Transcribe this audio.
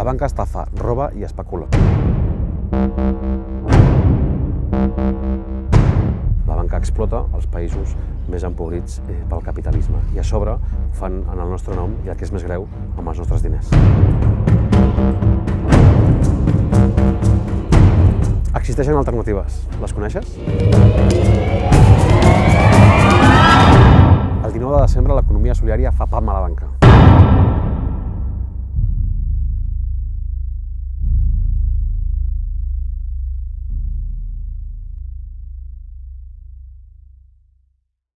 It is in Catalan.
La banca estafa, roba i especula. La banca explota els països més empobrits eh, pel capitalisme i a sobre ho fan en el nostre nom i el que és més greu, amb els nostres diners. Existeixen alternatives. Les coneixes? El 19 de desembre l'economia solidària fa pam a la banca.